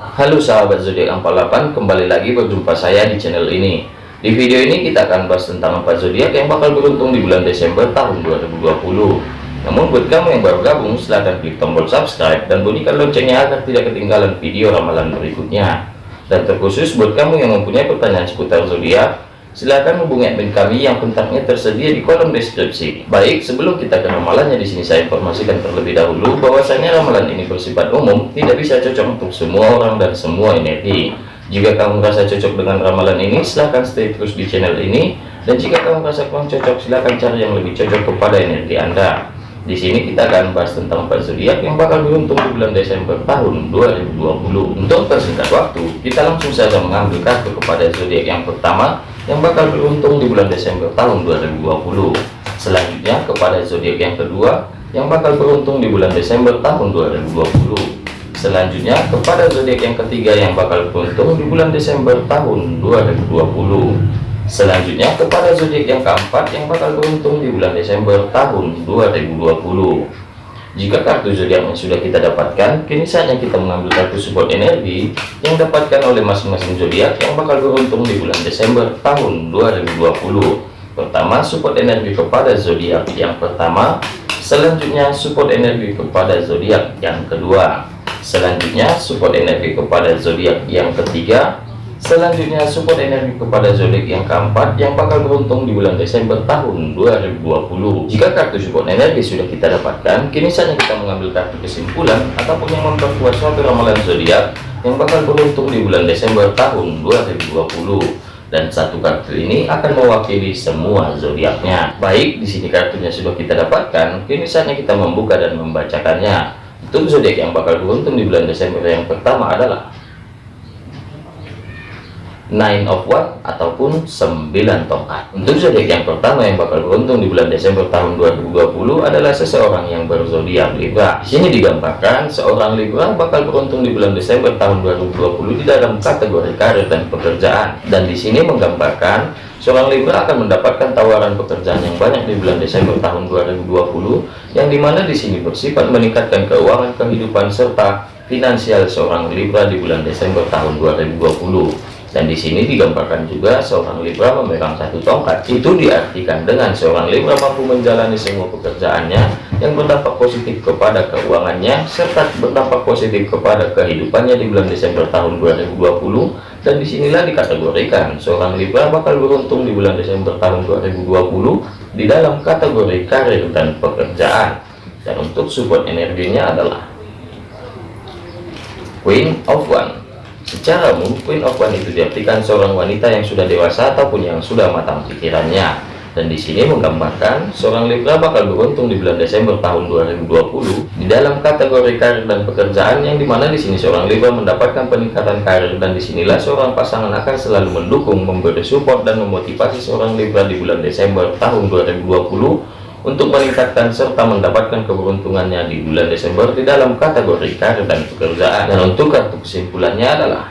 Halo sahabat zodiak 48, kembali lagi berjumpa saya di channel ini. Di video ini kita akan bahas tentang empat zodiak yang bakal beruntung di bulan Desember tahun 2020. Namun buat kamu yang baru gabung, silahkan klik tombol subscribe dan bunyikan loncengnya agar tidak ketinggalan video ramalan berikutnya. Dan terkhusus buat kamu yang mempunyai pertanyaan seputar zodiak, Silahkan hubungi admin kami yang kontaknya tersedia di kolom deskripsi. Baik, sebelum kita ke ramalannya di sini saya informasikan terlebih dahulu bahwasanya ramalan ini bersifat umum, tidak bisa cocok untuk semua orang dan semua energi. Jika kamu merasa cocok dengan ramalan ini, silahkan stay terus di channel ini. Dan jika kamu merasa kurang cocok, silahkan cari yang lebih cocok kepada energi Anda. Di sini kita akan bahas tentang empat zodiak yang bakal beruntung di bulan Desember tahun 2020. Untuk persingkat waktu, kita langsung saja mengambil kartu kepada zodiak yang pertama yang bakal beruntung di bulan Desember tahun 2020 selanjutnya kepada zodiak yang kedua yang bakal beruntung di bulan Desember tahun 2020 selanjutnya kepada zodiak yang ketiga yang bakal beruntung di bulan Desember tahun 2020 selanjutnya kepada zodiak yang keempat yang bakal beruntung di bulan Desember tahun 2020 jika kartu zodiaknya sudah kita dapatkan, kini saatnya kita mengambil kartu support energi yang dapatkan oleh masing-masing zodiak yang bakal beruntung di bulan Desember tahun 2020. Pertama, support energi kepada zodiak. Yang pertama, selanjutnya support energi kepada zodiak. Yang kedua, selanjutnya support energi kepada zodiak. Yang ketiga, Selanjutnya support energi kepada zodiak yang keempat yang bakal beruntung di bulan Desember tahun 2020. Jika kartu support energi sudah kita dapatkan, kini saatnya kita mengambil kartu kesimpulan ataupun yang memperkuat suatu ramalan zodiak yang bakal beruntung di bulan Desember tahun 2020 dan satu kartu ini akan mewakili semua zodiaknya. Baik, di sini kartunya sudah kita dapatkan, kini saatnya kita membuka dan membacakannya. Untuk zodiak yang bakal beruntung di bulan Desember yang pertama adalah nine of what? Ataupun 9 tongkat. Untuk zodiak yang pertama yang bakal beruntung di bulan Desember tahun 2020 adalah seseorang yang berzodiak Libra. Di sini digambarkan seorang Libra bakal beruntung di bulan Desember tahun 2020 di dalam kategori karir dan pekerjaan. Dan di sini menggambarkan seorang Libra akan mendapatkan tawaran pekerjaan yang banyak di bulan Desember tahun 2020 yang di mana di sini bersifat meningkatkan keuangan kehidupan serta finansial seorang Libra di bulan Desember tahun 2020 dan di sini digambarkan juga seorang Libra memegang satu tongkat. Itu diartikan dengan seorang Libra mampu menjalani semua pekerjaannya yang berdampak positif kepada keuangannya serta berdampak positif kepada kehidupannya di bulan Desember tahun 2020 dan di sinilah dikategorikan seorang Libra bakal beruntung di bulan Desember tahun 2020 di dalam kategori karir dan pekerjaan. Dan untuk support energinya adalah Queen of One Secara umum, Queen of One itu diartikan seorang wanita yang sudah dewasa ataupun yang sudah matang pikirannya. Dan di sini menggambarkan seorang Libra bakal beruntung di bulan Desember tahun 2020 di dalam kategori karir dan pekerjaan yang di mana di sini seorang Libra mendapatkan peningkatan karir dan di sinilah seorang pasangan akan selalu mendukung, memberi support dan memotivasi seorang Libra di bulan Desember tahun 2020 untuk meningkatkan serta mendapatkan keberuntungannya di bulan Desember di dalam kategori karir dan pekerjaan. Dan untuk kartu kesimpulannya adalah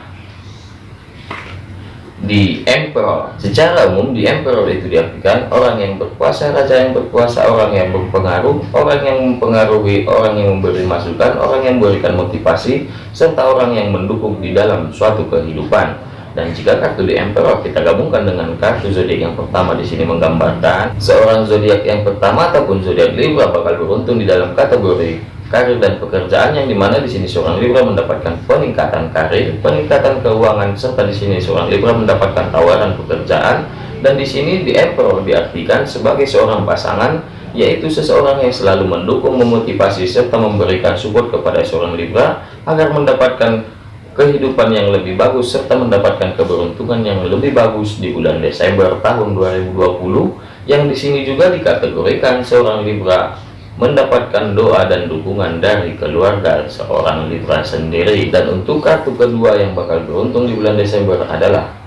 di Emperor. Secara umum di Emperor itu diartikan orang yang berkuasa raja yang berkuasa orang yang berpengaruh orang yang mempengaruhi orang yang memberi masukan orang yang memberikan motivasi serta orang yang mendukung di dalam suatu kehidupan dan jika kartu di Emperor kita gabungkan dengan kartu zodiak yang pertama. Di sini menggambarkan seorang zodiak yang pertama ataupun zodiak Libra bakal beruntung di dalam kategori karir dan pekerjaan yang di mana di sini seorang Libra mendapatkan peningkatan karir, peningkatan keuangan serta di sini seorang Libra mendapatkan tawaran pekerjaan. Dan di sini di Emperor diartikan sebagai seorang pasangan yaitu seseorang yang selalu mendukung, memotivasi serta memberikan support kepada seorang Libra agar mendapatkan kehidupan yang lebih bagus serta mendapatkan keberuntungan yang lebih bagus di bulan Desember tahun 2020 yang di sini juga dikategorikan seorang Libra mendapatkan doa dan dukungan dari keluarga seorang Libra sendiri. Dan untuk kartu kedua yang bakal beruntung di bulan Desember adalah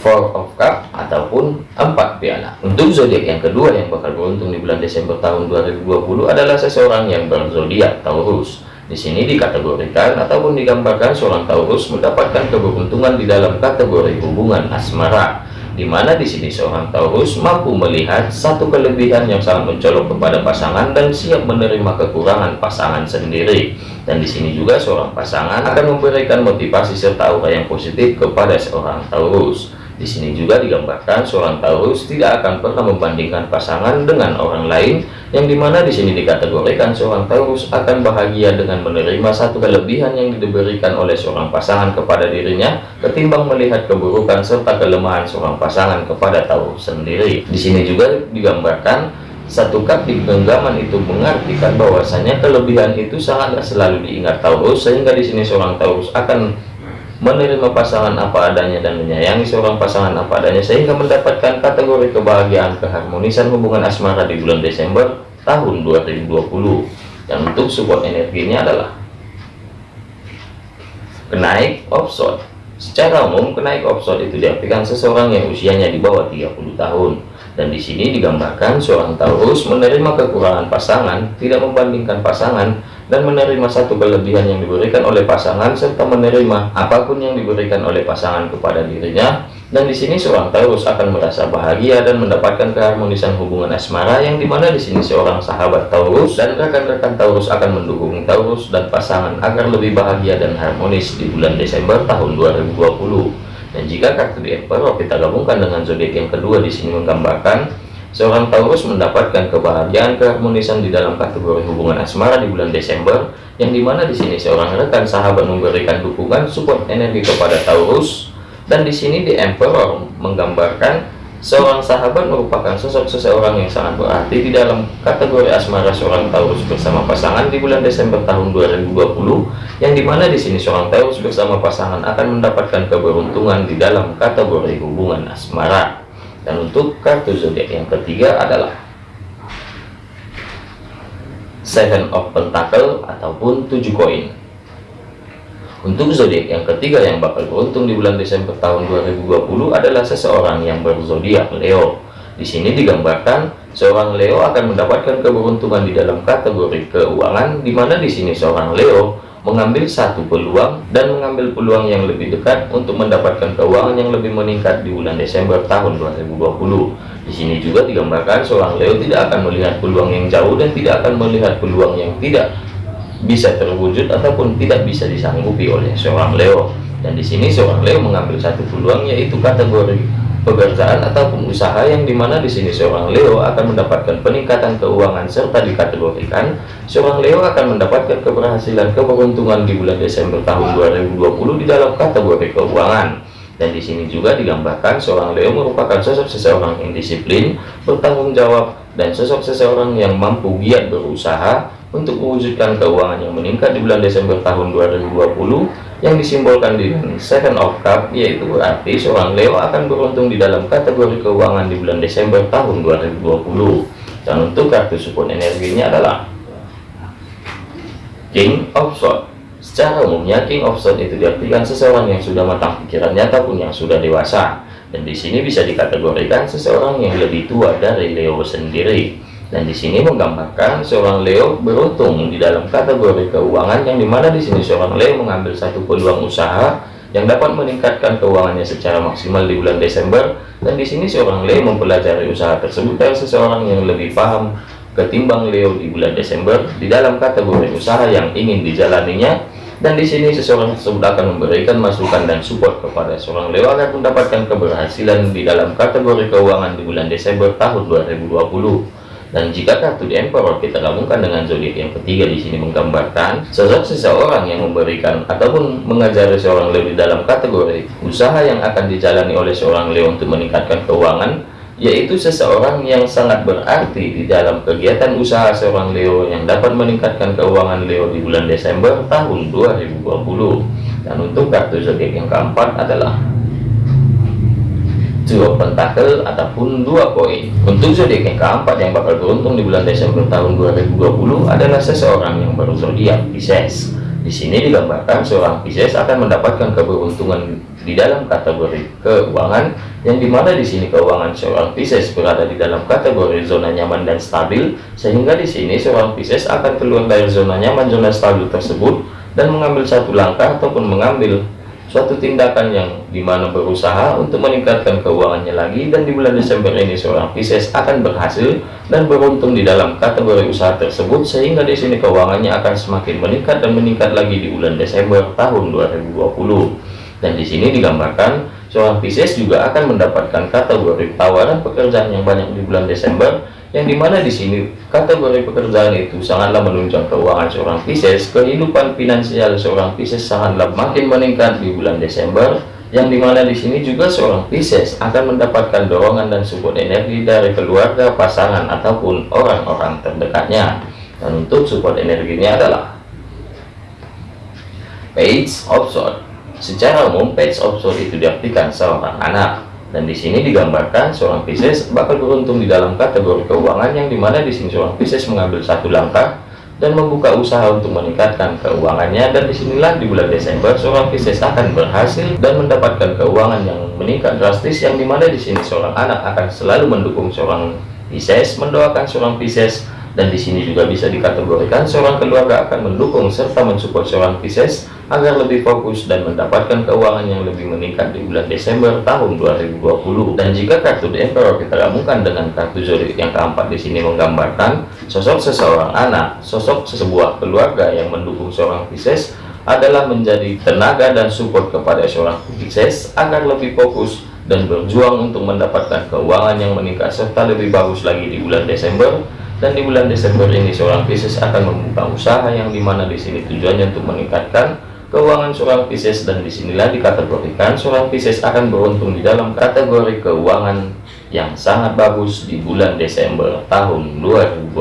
Four of Cup ataupun empat piala. Untuk zodiak yang kedua yang bakal beruntung di bulan Desember tahun 2020 adalah seseorang yang berzodiak Taurus di sini dikategorikan ataupun digambarkan seorang Taurus mendapatkan keberuntungan di dalam kategori hubungan asmara. di mana di sini seorang Taurus mampu melihat satu kelebihan yang sangat mencolok kepada pasangan dan siap menerima kekurangan pasangan sendiri. Dan di sini juga seorang pasangan akan memberikan motivasi serta aura yang positif kepada seorang Taurus. Di sini juga digambarkan seorang Taurus tidak akan pernah membandingkan pasangan dengan orang lain, yang di mana di sini dikategorikan seorang Taurus akan bahagia dengan menerima satu kelebihan yang diberikan oleh seorang pasangan kepada dirinya, ketimbang melihat keburukan serta kelemahan seorang pasangan kepada Taurus sendiri. Di sini juga digambarkan satu kap di genggaman itu mengartikan bahwasanya kelebihan itu sangatlah selalu diingat Taurus sehingga di sini seorang Taurus akan menerima pasangan apa adanya dan menyayangi seorang pasangan apa adanya sehingga mendapatkan kategori kebahagiaan keharmonisan hubungan asmara di bulan Desember tahun 2020 dan untuk support energinya adalah kenaik offshore secara umum kenaik offshore itu diartikan seseorang yang usianya di bawah 30 tahun. Dan di sini digambarkan seorang Taurus menerima kekurangan pasangan tidak membandingkan pasangan dan menerima satu kelebihan yang diberikan oleh pasangan serta menerima apa pun yang diberikan oleh pasangan kepada dirinya. Dan di sini seorang Taurus akan merasa bahagia dan mendapatkan keharmonisan hubungan asmara yang di mana di sini seorang sahabat Taurus dan rekan-rekan Taurus akan mendukung Taurus dan pasangan agar lebih bahagia dan harmonis di bulan Desember tahun 2020 dan jika kartu di Emperor kita gabungkan dengan zodiak yang kedua di sini menggambarkan Seorang Taurus mendapatkan kebahagiaan keharmonisan di dalam kategori hubungan asmara di bulan Desember, yang di mana di sini seorang rekan sahabat memberikan dukungan support energi kepada Taurus, dan di sini di Emperor menggambarkan seorang sahabat merupakan sosok seseorang yang sangat berarti di dalam kategori asmara seorang Taurus bersama pasangan di bulan Desember tahun 2020, yang di mana di sini seorang Taurus bersama pasangan akan mendapatkan keberuntungan di dalam kategori hubungan asmara. Dan untuk kartu zodiak yang ketiga adalah Seven of Pentacle ataupun tujuh koin. Untuk zodiak yang ketiga yang bakal beruntung di bulan Desember tahun 2020 adalah seseorang yang berzodiak Leo. Di sini digambarkan seorang Leo akan mendapatkan keberuntungan di dalam kategori keuangan, di mana di sini seorang Leo mengambil satu peluang dan mengambil peluang yang lebih dekat untuk mendapatkan keuangan yang lebih meningkat di bulan Desember tahun 2020. Di sini juga digambarkan seorang Leo tidak akan melihat peluang yang jauh dan tidak akan melihat peluang yang tidak bisa terwujud ataupun tidak bisa disanggupi oleh seorang Leo. Dan di sini seorang Leo mengambil satu peluang yaitu kategori pekerjaan ataupun usaha yang di mana di sini seorang Leo akan mendapatkan peningkatan keuangan serta dikategorikan seorang Leo akan mendapatkan keberhasilan keberuntungan di bulan Desember tahun 2020 di dalam kategori keuangan. Dan di sini juga digambarkan seorang Leo merupakan sosok seseorang yang disiplin bertanggung jawab dan sosok seseorang yang mampu giat berusaha untuk mewujudkan keuangan yang meningkat di bulan Desember tahun 2020 yang disimbolkan dengan second of cup yaitu berarti seorang Leo akan beruntung di dalam kategori keuangan di bulan Desember tahun 2020 dan untuk kartu support energinya adalah King of Swords. Secara umumnya King of Swords itu diartikan seseorang yang sudah matang pikirannya ataupun yang sudah dewasa. Dan di sini bisa dikategorikan seseorang yang lebih tua dari Leo sendiri dan di sini menggambarkan seorang Leo beruntung di dalam kategori keuangan yang di mana di sini seorang Leo mengambil satu peluang usaha yang dapat meningkatkan keuangannya secara maksimal di bulan Desember. Dan di sini seorang Leo mempelajari usaha tersebut dari seseorang yang lebih paham ketimbang Leo di bulan Desember di dalam kategori usaha yang ingin dijalaninya. Dan di sini seseorang tersebut akan memberikan masukan dan support kepada seorang Leo agar mendapatkan keberhasilan di dalam kategori keuangan di bulan Desember tahun 2020 dan jika kartu di Emperor kita gabungkan dengan zodiak yang ketiga di sini menggambarkan sosok seseorang yang memberikan ataupun mengajari seorang Leo di dalam kategori usaha yang akan dijalani oleh seorang Leo untuk meningkatkan keuangan yaitu seseorang yang sangat berarti di dalam kegiatan usaha seorang Leo yang dapat meningkatkan keuangan Leo di bulan Desember tahun 2020 dan untuk kartu zodiak yang keempat adalah dua pentakel ataupun dua koin. Untuk zodiak yang keempat yang bakal beruntung di bulan Desember tahun 2020 adalah seseorang yang baru zodiak Pisces. Di sini digambarkan seorang Pisces akan mendapatkan keberuntungan di dalam kategori keuangan yang di mana di sini keuangan seorang Pisces berada di dalam kategori zona nyaman dan stabil sehingga di sini seorang Pisces akan keluar dari zona nyaman zona stabil tersebut dan mengambil satu langkah ataupun mengambil suatu tindakan yang di mana berusaha untuk meningkatkan keuangannya lagi dan di bulan Desember ini seorang Pisces akan berhasil dan beruntung di dalam kategori usaha tersebut sehingga di sini keuangannya akan semakin meningkat dan meningkat lagi di bulan Desember tahun 2020 dan di sini digambarkan seorang Pisces juga akan mendapatkan kategori tawaran pekerjaan yang banyak di bulan Desember yang di mana di sini. Kategori pekerjaan itu sangatlah menunjang keuangan seorang Pisces kehidupan finansial seorang Pisces sangatlah makin meningkat di bulan Desember. Yang di mana di sini juga seorang Pisces akan mendapatkan dorongan dan support energi dari keluarga pasangan ataupun orang-orang terdekatnya. Dan untuk support energinya adalah page of sword secara umum page of sword itu diartikan seorang anak dan di sini digambarkan seorang Pisces bakal beruntung di dalam kategori keuangan yang di mana di sini seorang Pisces mengambil satu langkah dan membuka usaha untuk meningkatkan keuangannya. Dan di sinilah di bulan Desember seorang Pisces akan berhasil dan mendapatkan keuangan yang meningkat drastis yang di mana di sini seorang anak akan selalu mendukung seorang Pisces mendoakan seorang Pisces. Dan di sini juga bisa dikategorikan seorang keluarga akan mendukung serta mensupport seorang Pisces agar lebih fokus dan mendapatkan keuangan yang lebih meningkat di bulan Desember tahun 2020 dan jika kartu The Emperor kita gabungkan dengan kartu zodiak yang keempat di sini menggambarkan sosok seseorang anak sosok sebuah keluarga yang mendukung seorang Pisces adalah menjadi tenaga dan support kepada seorang Pisces agar lebih fokus dan berjuang untuk mendapatkan keuangan yang meningkat serta lebih bagus lagi di bulan Desember. Dan di bulan Desember ini seorang Pisces akan membuka usaha yang di mana di sini tujuannya untuk meningkatkan keuangan seorang Pisces dan di sinilah dikategorikan seorang Pisces akan beruntung di dalam kategori keuangan yang sangat bagus di bulan Desember tahun 2020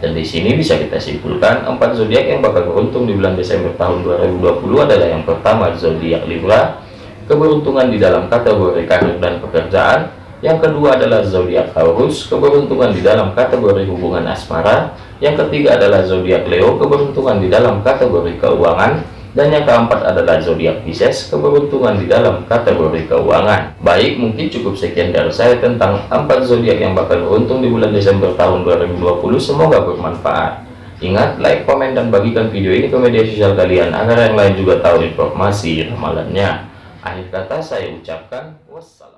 dan di sini bisa kita simpulkan empat zodiak yang bakal beruntung di bulan Desember tahun 2020 adalah yang pertama zodiak Libra keberuntungan di dalam kategori karir dan pekerjaan yang kedua adalah zodiak Taurus, keberuntungan di dalam kategori hubungan asmara. Yang ketiga adalah zodiak Leo, keberuntungan di dalam kategori keuangan. Dan yang keempat adalah zodiak Pisces, keberuntungan di dalam kategori keuangan. Baik, mungkin cukup sekian dari saya tentang empat zodiak yang bakal beruntung di bulan Desember tahun 2020. Semoga bermanfaat. Ingat, like, komen, dan bagikan video ini ke media sosial kalian agar yang lain juga tahu informasi ramalannya. Akhir kata saya ucapkan wassalam.